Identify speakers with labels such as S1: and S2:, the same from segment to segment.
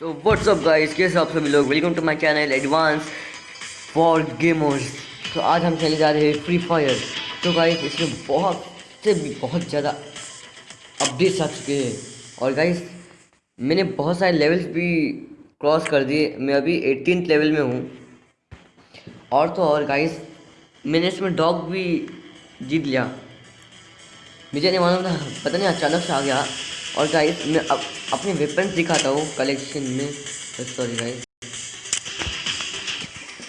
S1: So what's up guys कैसे आप सभी लोग? Welcome to my channel advance for gamers तो आज हम चले जा रहे हैं फ्री फायर तो गाइस इसमें बहुत से भी बहुत ज़्यादा अपडेट्स आ चुके हैं। और गाइस मैंने बहुत सारे लेवल्स भी क्रॉस कर दिए। मैं अभी एटीन लेवल में हूँ। और तो और गाइस मैंने इसमें डॉग भी जीत लिया। मुझे नहीं मालूम था, पता नहीं, अचानक से आ गया। और गाइस मैं अब अपने वेपन्स दिखाता हूँ कलेक्शन में। सॉरी गाइस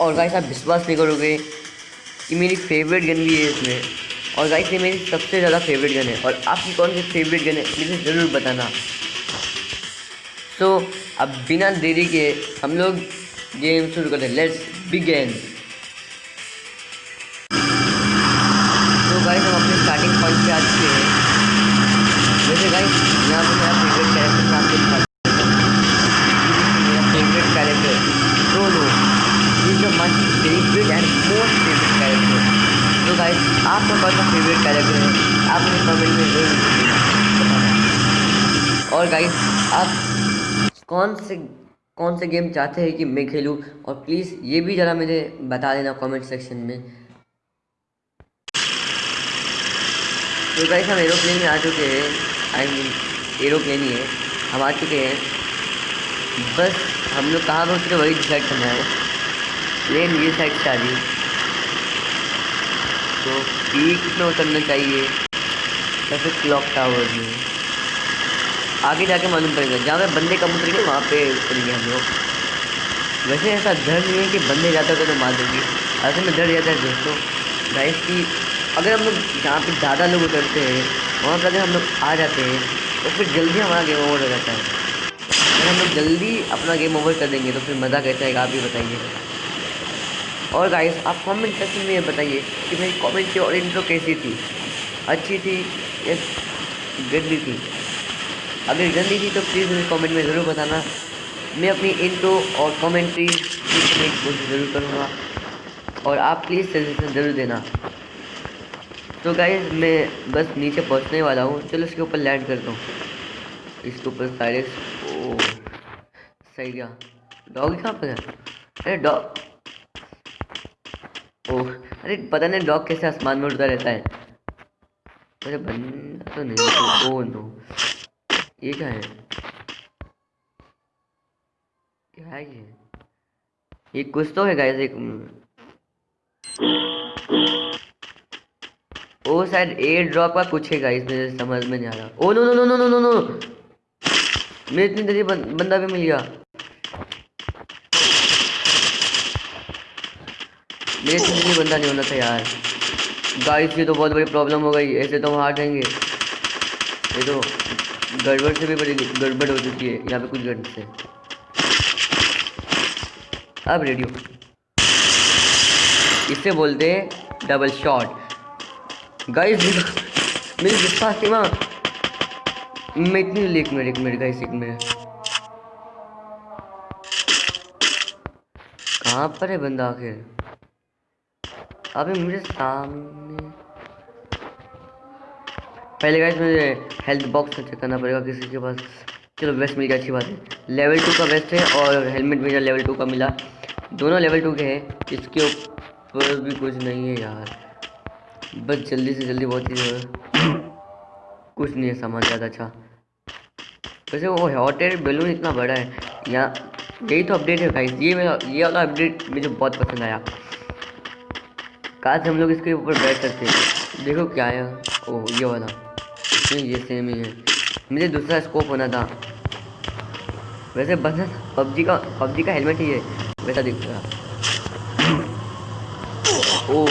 S1: और गाइस आप विश्वास नहीं करोगे कि मेरी फेवरेट गन भी है इसमें। और गाइस ये मेरी सबसे ज़्यादा फेवरेट गन है। और आपकी कौन सी फेवरेट गन है, मुझे ज़रूर बताना। तो अब बिना देरी के हम लोग गेम शुरू करते हैं। लेट्स बिगेन तो गाइस हम अपने स्टार्टिंग पॉइंट पे आ चुके हैं। गाइस पे मेरा फेवरेट कैरेक्टर मेरा favourite character my favourite and most favourite character तो गाइस आपका कौन सा फेवरेट कैरेक्टर है? आप मुझे कमेंट में ज़रूर और गाइस आप कौन से कौन से गेम चाहते हैं कि मैं खेलूँ? और प्लीज़ ये भी ज़रा मुझे बता देना कमेंट सेक्शन में। तो गाइस हम एरोप्लेन में आ चुके हैं। आई मीन एरोप्लेन ही है। हम आ चुके हैं। बस हम लोग कहाँ पहुँच रहे वही डिसाइड करना है। प्लेन ये साइड से आ रही तो पीक में उतरना चाहिए? या फिर क्लॉक टावर में? आगे जाके मालूम पड़ेगा। जहाँ पे बंदे कम उतरेंगे, वहाँ पे उतरेंगे हम लोग। वैसे ऐसा डर नहीं है कि बंदे जाते होते तो मार देंगे। ऐसे में डर जाता है दोस्तों। गाइस की अगर हम लोग जहाँ पे ज़्यादा लोग उतरते हैं वहाँ पर अगर हम लोग आ जाते हैं तो फिर जल्दी हमारा गेम ओवर हो जाता है। अगर हम लोग जल्दी अपना गेम ओवर कर देंगे तो फिर मज़ा कैसा आएगा आप भी बताइए। और गाइस आप कमेंट सेक्शन में बताइए कि मेरी कमेंट्री और इंट्रो कैसी थी? अच्छी थी या गंदी थी? अगर गंदी थी तो प्लीज़ मुझे कमेंट में ज़रूर बताना। मैं अपनी इंट्रो और कमेंट्री कोशिश ज़रूर करूँगा। और आप प्लीज़ सजेशन ज़रूर देना। तो गाइज़ मैं बस नीचे पहुँचने वाला हूँ। चलो इसके ऊपर लैंड करता हूँ। इसके ऊपर डायरेक्ट ओ, सही गया। डॉग कहाँ पर है? अरे डॉग ओह अरे पता नहीं डॉग कैसे आसमान में उड़ता रहता है। अरे बंदा तो नहीं ओ नो ये क्या है? क्या है ये? ये कुछ तो है गाइस एक ओ शायद एयर ड्रॉप का कुछ है गाइस मुझे समझ में नहीं आ रहा। ओ no no no no no no no मैं इतनी देरी बंदा भी मिल गया। मेरे इतनी देरी बंदा नहीं होना था यार। गाइस ये तो बहुत बड़ी प्रॉब्लम हो गई। ऐसे तो हम हार जाएँगे। ये तो गड़बड़ से भी बड़ी गड़बड़ हो चुकी है यहाँ पे कुछ गड़बड़ से। अब रेडियो इससे बोलते हैं डबल शॉट गाइस मेरी विश्वास की माँ। मैं इतनी एक मिनट एक मिनट गाइस एक मिनट। कहाँ पर है बंदा आखिर? अबे मुझे सामने पहले गाइस मुझे हेल्थ बॉक्स चेक करना पड़ेगा किसी के पास। चलो वेस्ट मिल गया, अच्छी बात है। लेवल टू का वेस्ट है और हेलमेट मुझे लेवल टू का मिला। दोनों लेवल टू के हैं, इसके ऊपर भी कुछ नहीं है यार। बस जल्दी से जल्दी बहुत ही कुछ नहीं है सामान ज़्यादा अच्छा। वैसे वो हॉट एयर बैलून इतना बड़ा है यहाँ यही तो अपडेट है गाइस ये मेरा, ये वाला अपडेट मुझे बहुत पसंद आया। काश हम लोग इसके ऊपर बैठ सकते देखो क्या है। ओ ये वाला। नहीं ये सेम ही है। मुझे दूसरा स्कोप होना था। वैसे बस पबजी का पबजी का हेलमेट ही है। वैसा दिख रहा। ओ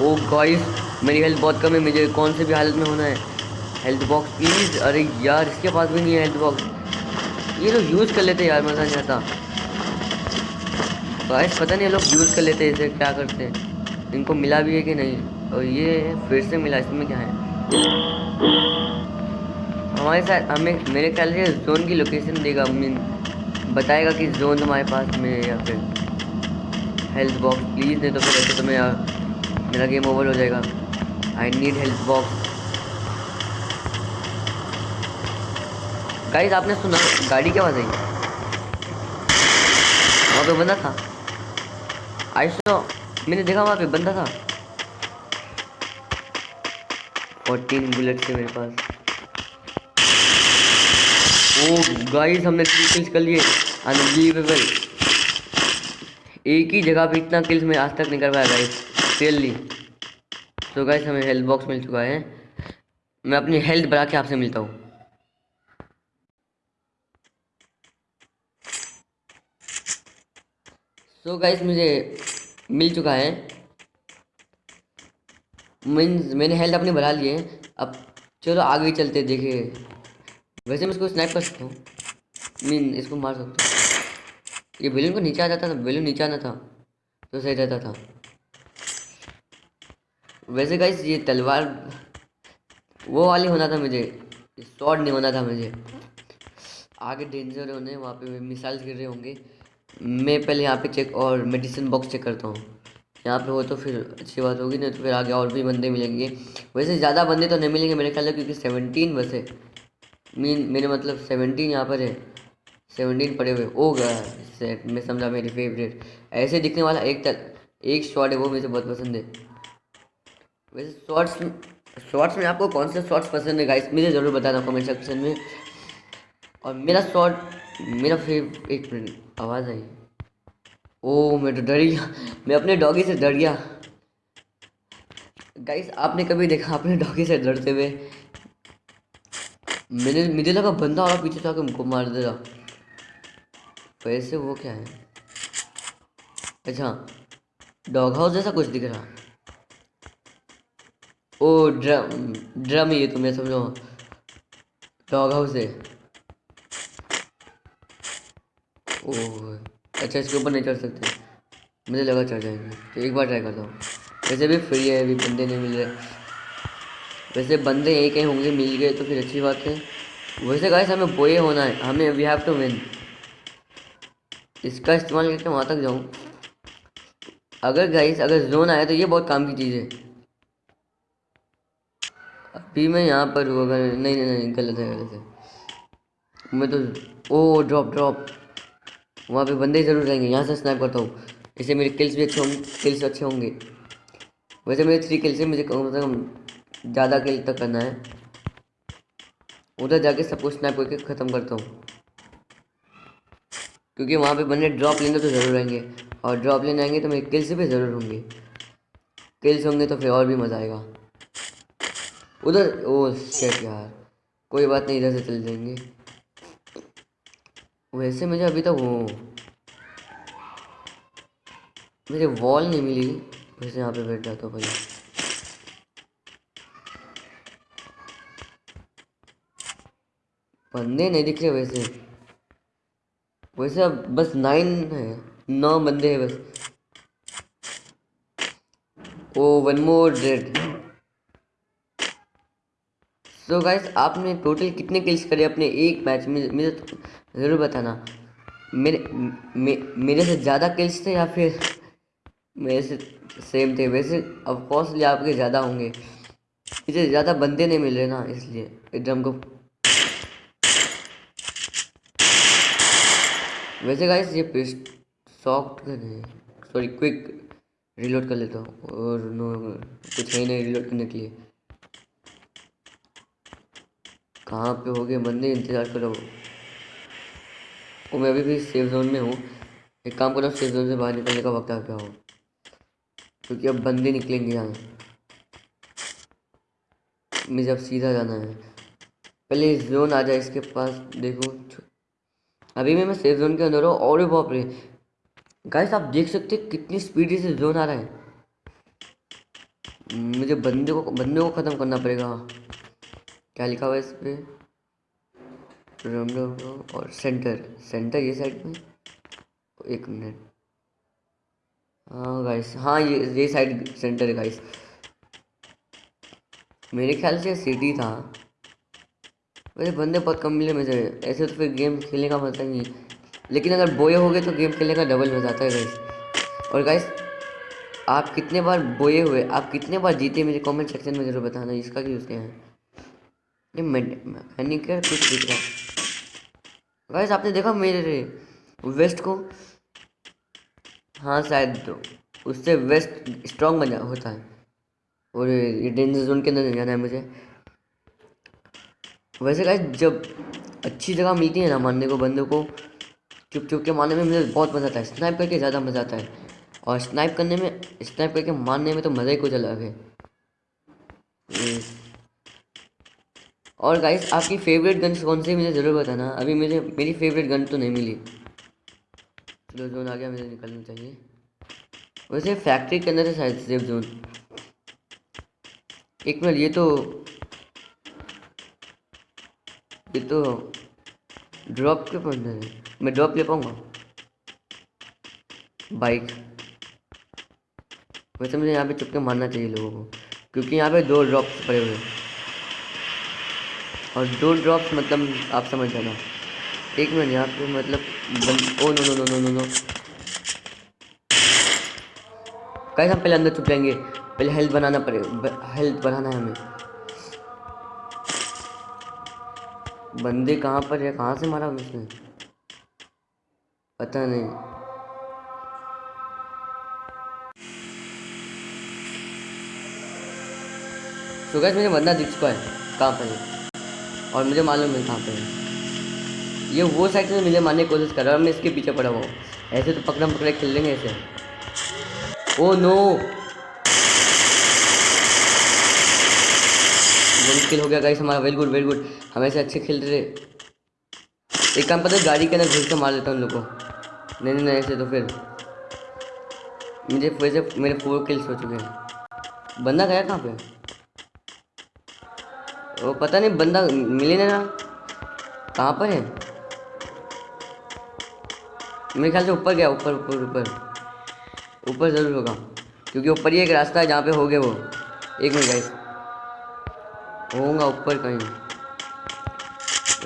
S1: ओ गाइस मेरी हेल्थ बहुत कम है, मुझे कौन से भी हालत में होना है? हेल्थ बॉक्स प्लीज़ अरे यार, इसके पास भी नहीं है हेल्थ बॉक्स ये लोग यूज़ कर लेते यार, मज़ा नहीं आता। गाइस पता नहीं लोग यूज़ कर लेते इसे क्या करते हैं? इनको मिला भी है कि नहीं? और ये फिर से मिला, इसमें क्या है? हमारे साथ, हमें, मेरे ख्याल से जोन की लोकेशन देगा मीन बताएगा कि जोन हमारे पास में या फिर। हेल्थ बॉक्स प्लीज़ नहीं तो फिर ऐसे तो मैं यार मेरा गेम ओवर हो जाएगा। I need help box guys आपने सुना, गाड़ी क्या बजाई वहाँ पे बंदा था। आई सो मैंने देखा वहाँ पे बंदा था। फोर्टीन बुलेट थे मेरे पास। oh, ओ गाइस हमने थ्री किल्स कर लिए। अनबिलीवेबल एक ही जगह पे इतना किल्स मैं आज तक नहीं कर पाया गाइस रियली तो गाइस हमें हेल्थ बॉक्स मिल चुका है। मैं अपनी हेल्थ बढ़ा के आपसे मिलता हूँ। सो गाइस मुझे मिल चुका है। मीन्स मैंने हेल्थ अपनी बढ़ा ली है। अब चलो आगे चलते, देखे। वैसे मैं इसको स्नैप कर सकता हूँ। मीन इसको मार सकता हूँ। ये बेलून को नीचे आ जाता था बेलून नीचे आना था। तो सही रहता था। वैसे गाइस ये तलवार, वो वाली होना था मुझे शॉर्ट नहीं होना था मुझे। आगे डेंजर होने वहाँ पे मिसाइल्स गिर रहे होंगे। मैं पहले यहाँ पे चेक और मेडिसिन बॉक्स चेक करता हूँ। यहाँ पे हो तो फिर अच्छी बात होगी, नहीं तो फिर आगे और भी बंदे मिलेंगे। वैसे ज़्यादा बंदे तो नहीं मिलेंगे मेरे ख्याल में क्योंकि सेवनटीन बस है। मीन मेरे मतलब सेवनटीन यहाँ पर है। सेवनटीन पड़े हुए ओ गया मैं समझा मेरी फेवरेट ऐसे दिखने वाला एक तक एक शॉट है, वो मुझे बहुत पसंद है। वैसे शॉर्ट्स शॉर्ट्स में आपको कौन से शॉर्ट्स पसंद है गाइस मुझे ज़रूर बताना कमेंट सेक्शन में। और मेरा शॉर्ट मेरा फेव एक मिनट आवाज़ आई। ओ मैं तो डर गया। मैं अपने डॉगी से डर गया। गाइस आपने कभी देखा अपने डॉगी से डरते हुए? मैंने, मुझे लगा बंदा और पीछे से आके मुझको मार दे रहा। वैसे वो क्या है? अच्छा डॉग हाउस जैसा कुछ दिख रहा। ओ, ड्रम ड्रम ये तो मैं समझो। डॉग हाउस है। ओह अच्छा इसके ऊपर नहीं चढ़ सकते। मुझे लगा चढ़ जाएँगे। तो एक बार ट्राई करता हूँ। वैसे भी फ्री है, अभी बंदे नहीं मिल रहे। वैसे बंदे एक ही, होंगे, मिल गए तो फिर अच्छी बात है। वैसे गाइस हमें बोए होना है। हमें वी हैव टू विन इसका इस्तेमाल करके वहाँ तक जाऊँ। अगर गाइस अगर जोन आया तो ये बहुत काम की चीज़ है। अभी मैं यहाँ पर हुआ नहीं नहीं नहीं, गलत है गलत है। मैं तो ओ ड्रॉप ड्रॉप वहाँ पे बंदे ज़रूर रहेंगे, यहाँ से स्नैप करता हूँ। इससे मेरे किल्स भी अच्छे होंगे किल्स अच्छे होंगे। वैसे मेरे थ्री किल्स मुझे कम से कम ज़्यादा किल तक करना है। उधर जाके सब कुछ स्नैप करके ख़त्म करता हूँ। क्योंकि वहाँ पे बंदे ड्रॉप लेंगे तो ज़रूर आएँगे और ड्रॉप लेने आएँगे तो मेरे किल्स भी ज़रूर होंगे। किल्स होंगे तो फिर और भी मज़ा आएगा। उधर, ओ शेट यार। कोई बात नहीं, इधर से चल जाएँगे। वैसे मुझे अभी तक वो मुझे वॉल नहीं मिली। वैसे यहाँ पे बैठ जाता हूँ भाई बंदे नहीं दिख रहे वैसे। वैसे अब बस नाइन है, नौ बंदे हैं बस। ओ one more dead so so guys आपने टोटल कितने किल्स करे अपने एक मैच में? मुझे तो ज़रूर बताना। मेरे मे, मेरे से ज़्यादा किल्स थे या फिर मेरे से सेम थे? वैसे कॉस्टली आपके ज़्यादा होंगे। मुझे ज़्यादा बंदे नहीं मिल रहे ना इसलिए। ड्रम को। वैसे गाइस ये सॉफ्ट सॉरी क्विक रिलोड कर लेता हूँ। और नो कुछ है नहीं रिलोड करने के लिए। कहाँ पे हो गए बंदे इंतज़ार करो। वो मैं अभी भी सेफ़ जोन में हूँ। एक काम करो सेफ़ जोन से बाहर निकलने का वक्त आ गया हो। क्योंकि अब बंदे निकलेंगे यहाँ। मुझे अब सीधा जाना है। पहले जोन आ जाए, इसके पास देखो। अभी मैं मैं सेफ़ जोन के अंदर हूँ और बाप रे गाइस आप देख सकते हैं कितनी स्पीड से जोन आ रहा है। मुझे बंदे को बंदे को ख़त्म करना पड़ेगा। क्या लिखा हुआ है इस पर और सेंटर सेंटर ये साइड में एक मिनट हाँ गाइस हाँ ये ये साइड सेंटर है गाइस मेरे ख्याल से सिटी था। वैसे बंदे बहुत कम मिले मुझे। ऐसे तो फिर गेम खेलने का मज़ा नहीं लेकिन अगर बोए हो गए तो गेम खेलने का डबल मज़ा आता है गाइस और गाइस आप कितने बार बोए हुए, आप कितने बार जीते मुझे कमेंट सेक्शन में ज़रूर बताना, इसका क्या क्या है। ये मैकेनिकल कुछ दिख रहा है? गाइस, आपने देखा मेरे वेस्ट को? हाँ शायद तो उससे वेस्ट स्ट्रांग बना होता है। और ये डेंजर जोन के अंदर नहीं जाना है मुझे। वैसे गाइस, जब अच्छी जगह मिलती है ना मारने को, बंदों को चुप चुप के मारने में मुझे बहुत मज़ा आता है। स्नाइप करके ज़्यादा मज़ा आता है। और स्नाइप करने में, स्नाइप करके मारने में तो मज़ा ही कुछ अलग है। और गाइस आपकी फेवरेट गन कौन सी मुझे ज़रूर बताना। अभी मुझे, मेरी फेवरेट गन तो नहीं मिली। चलो जोन आ गया, मुझे निकलना चाहिए। वैसे फैक्ट्री के अंदर है शायद सेफ़ जोन एक मिनट, ये तो ये तो ड्रॉप के अंदर है। मैं ड्रॉप ले पाऊँगा? बाइक वैसे मुझे यहाँ पे चुपके मारना चाहिए लोगों को, क्योंकि यहाँ पे दो ड्रॉप्स पड़े हुए हैं। और दो ड्रॉप्स मतलब आप समझ जाना। एक मिनट, यहाँ पे मतलब. ओ, no no no no no no. कैसे हम पहले अंदर छुप जाएँगे। पहले हेल्थ बनाना पड़ेगा हेल्थ बनाना है हमें। बंदे कहाँ पर है? कहाँ से मारा उसने पता नहीं। तो गैस मुझे बंदा दिख चुका है। कहाँ पर है? और मुझे मालूम है कहाँ पर ये वो साइड से मुझे मारने की कोशिश कर रहा है मैं इसके पीछे पड़ा हुआ ऐसे तो पकड़ा पकड़े खेल लेंगे ऐसे। Oh, no. मुश्किल हो गया गाइस हमारा। वेरी गुड वेरी गुड हम ऐसे अच्छे खेल रहे। एक काम करते गाड़ी के अंदर घुस के मार देता हूँ उन लोग को। नहीं नहीं ऐसे तो फिर। मुझे वैसे मेरे फोर किल्स हो चुके हैं। बंदा गया कहाँ पे? वो पता नहीं, बंदा मिले ना कहाँ पर है? मेरे ख्याल से ऊपर गया, ऊपर ऊपर ऊपर। ऊपर ज़रूर होगा, क्योंकि ऊपर ही एक रास्ता है जहाँ पे हो गए वो। एक मिनट गाइस होगा ऊपर कहीं।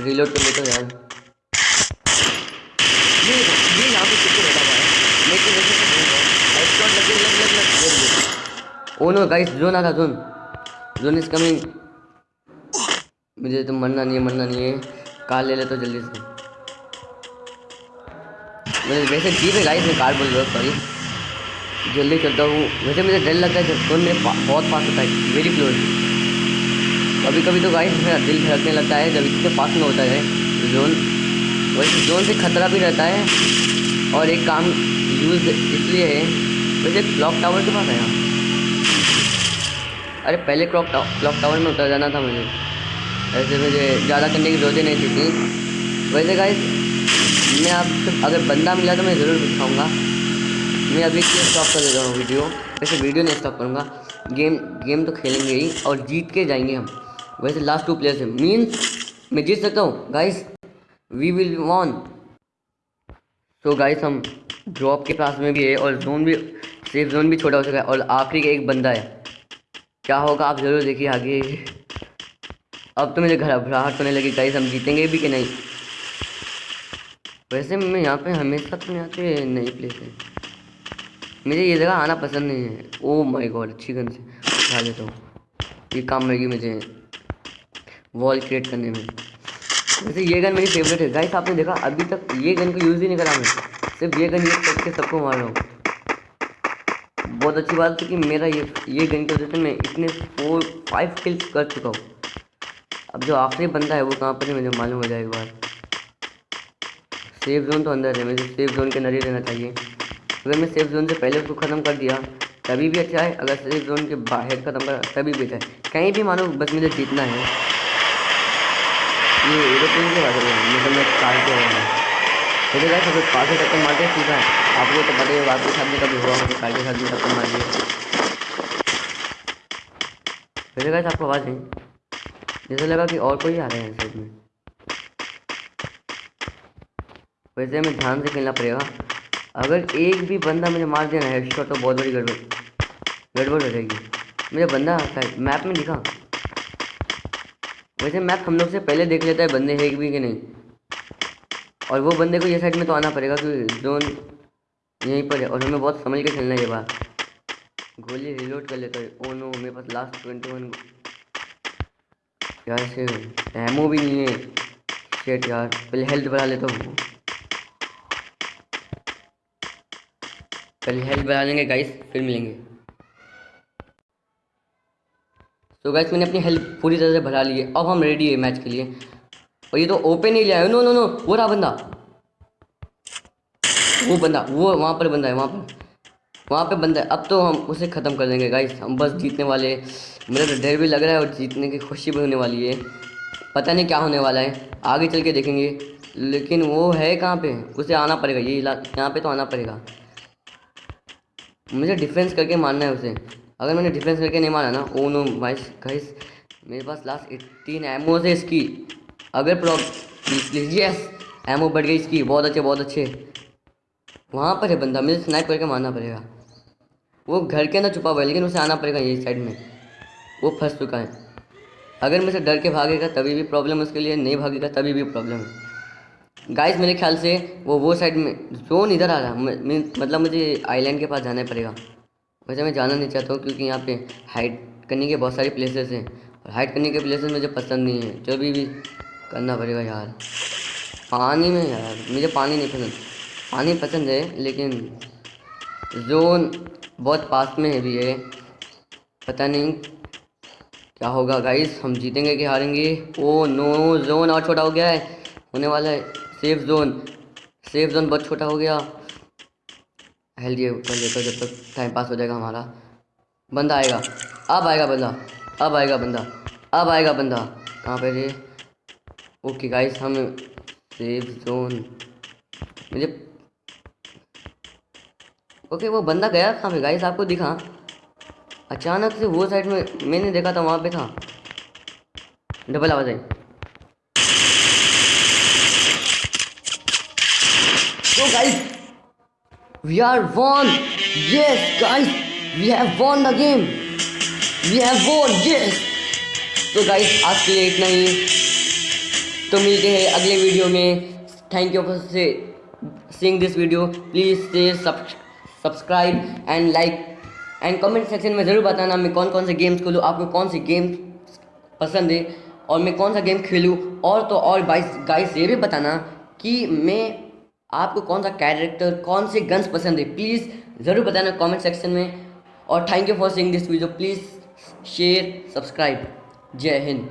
S1: रिलोड कर लेता यार। ओ नो गाइस जोन आ रहा जोन जोन इज़ कमिंग मुझे तो मरना नहीं है, मरना नहीं है। कार ले ले तो जल्दी से। मुझे वैसे जीप है गाइस मैं कार बोल रहा सॉरी जल्दी चलता हूँ। वैसे मुझे डर लगता है जब मेरे बहुत पास होता है वेरी क्लोज कभी कभी तो गाइस मेरा दिल धड़कने लगता है जब इसके पास में होता है जोन वैसे जोन से खतरा भी रहता है, और एक काम यूज़ इसलिए है, वैसे क्लॉक टावर के पास है यहाँ अरे पहले क्लॉक क्लॉक टावर में उतर जाना था मुझे। ऐसे मुझे ज़्यादा करने की ज़रूरत नहीं थी थी। वैसे गाइस मैं आप अगर बंदा मिला तो मैं ज़रूर दिखाऊँगा। मैं अभी स्टॉप कर देता हूँ वीडियो वैसे वीडियो नहीं स्टॉप करूँगा। गेम गेम तो खेलेंगे ही और जीत के जाएँगे हम। वैसे लास्ट टू प्लेयर्स है। मीन्स मैं जीत सकता हूँ। गाइस वी विल वॉन तो गाइस हम ड्रॉप के पास में भी है और जोन भी सेफ़ जोन भी छोटा हो चुका है और आखिरी का एक बंदा है। क्या होगा आप ज़रूर देखिए आगे। अब तो मुझे घबराहट होने लगी गाइस हम जीतेंगे भी कि नहीं? वैसे मैं यहाँ पे हमेशा तो यहाँ पे नई प्लेस है। मुझे ये जगह आना पसंद नहीं है। ओ माय गॉड अच्छी गन से। उठा लेता हूँ। ये काम मिलेगी मुझे। वॉल क्रिएट करने में। वैसे ये गन मेरी फेवरेट है। गाइस आपने देखा, अभी तक ये गन को यूज़ ही नहीं करा मैं। सिर्फ़ ये गन यूज़ करके सबको मार रहा हूँ। बहुत अच्छी बात है कि मेरा ये ये गन की वजह से मैं इतने फोर फाइव किल्स कर चुका हूँ। अब जो आखिरी बंदा है वो कहाँ पर है, मुझे मालूम हो जाए एक बार। सेफ़ जोन तो अंदर है, मुझे सेफ़ जोन के अंदर ही रहना चाहिए। अगर मैं सेफ़ जोन से पहले उसको ख़त्म कर दिया, तभी भी अच्छा है। अगर सेफ़ जोन के बाहर ख़त्म कर, तभी भी अच्छा है। कहीं भी मानो, बस मुझे जीतना है। ये एरोप्लेन के बारे में मतलब मैं कार के रहा हूँ मुझे क्या सब पाँच से टक्कर मारते सीखा है। आपको तो पता ही होगा आपके साथ भी कभी हुआ मुझे कार के साथ भी टक्कर मार दिया। मुझे क्या आपको आवाज़ नहीं। जैसे लगा कि और कोई आ रहे हैं साइड में। वैसे हमें ध्यान से खेलना पड़ेगा। अगर एक भी बंदा मुझे मार देना है हेडशॉट तो बहुत बड़ी गड़बड़ गड़बड़ हो जाएगी। मुझे बंदा शायद मैप में दिखा। वैसे मैप हम लोग से पहले देख लेता है बंदे है भी कि नहीं। और वो बंदे को ये साइड में तो आना पड़ेगा क्योंकि जोन यहीं पर है। और हमें बहुत समझ के खेलना है ये बात। गोली रिलोड कर लेता है। ओ नो मेरे पास लास्ट ट्वेंटी वन यार से एमओ भी नहीं है। शेट यार, पहले हेल्थ बढ़ा लेता हूँ। पहले हेल्थ बढ़ा लेंगे गाइस फिर मिलेंगे। तो गाइस मैंने अपनी हेल्थ पूरी तरह से बढ़ा ली है। अब हम रेडी है मैच के लिए। और ये तो ओपन ही लिया है। नो नो नो वो रहा बंदा। वो बंदा, वो वहाँ पर बंदा है, वहाँ पर। वहाँ पे बंदा, अब तो हम उसे ख़त्म कर देंगे गाइस हम बस जीतने वाले मुझे तो डर भी लग रहा है और जीतने की खुशी भी होने वाली है। पता नहीं क्या होने वाला है। आगे चल के देखेंगे। लेकिन वो है कहाँ पे? उसे आना पड़ेगा। ये यहाँ पे तो आना पड़ेगा। मुझे डिफेंस करके मारना है उसे। अगर मैंने डिफेंस करके नहीं मारा ना, ओ नो वाइस गाइस मेरे पास लास्ट एट्टीन एमओ से इसकी। अगर प्रॉब यस एमओ बढ़ गई इसकी। बहुत अच्छे बहुत अच्छे। वहाँ पर है बंदा। मुझे स्नाइप करके मारना पड़ेगा। वो घर के अंदर छुपा हुआ है, लेकिन उसे आना पड़ेगा ये साइड में। वो फंस चुका है। अगर मुझे डर के भागेगा, तभी भी प्रॉब्लम उसके लिए, नहीं भागेगा, तभी भी प्रॉब्लम है। गाइस मेरे ख्याल से वो वो साइड में जोन इधर आ रहा है। मतलब मुझे आइलैंड के पास जाना पड़ेगा। वैसे मैं जाना नहीं चाहता हूँ, क्योंकि यहाँ पे हाइट करने के बहुत सारे प्लेसेस हैं। और हाइट करने के प्लेसेस मुझे पसंद नहीं है। जो भी भी करना पड़ेगा यार। पानी में यार, मुझे पानी नहीं पसंद। पानी पसंद है, लेकिन जोन बहुत पास में है भी है पता नहीं क्या होगा गाइस हम जीतेंगे कि हारेंगे? ओ नो जोन और छोटा हो गया है। होने वाला है सेफ़ जोन सेफ़ जोन बहुत छोटा हो गया। हेल्दी कर लेता जब तक टाइम पास हो जाएगा हमारा। बंदा आएगा। अब आएगा बंदा। अब आएगा बंदा। अब आएगा बंदा। कहाँ पर ओके गाइस हम सेफ़ जोन मुझे ओके वो बंदा गया कहाँ पे गाइस आपको दिखा अचानक से वो साइड में मैंने देखा था वहाँ पे था डबल आवाज़ आई तो guys We are won! Yes, guys! We have won the game! We have won! Yes! तो गाइस आज के लिए इतना ही तो मिलते हैं अगले वीडियो में थैंक यू फॉर से सीइंग दिस वीडियो प्लीज़ से subscribe and like and comment section में ज़रूर बताना मैं कौन कौन से गेम्स खेलूँ, आपको कौन सी गेम पसंद है और मैं कौन सा गेम खेलूँ और तो और बाइस गाइस ये भी बताना कि मैं आपको कौन सा कैरेक्टर कौन से गन्स पसंद है। प्लीज़ ज़रूर बताना कमेंट सेक्शन में और thank you for seeing this video please share subscribe जय हिंद।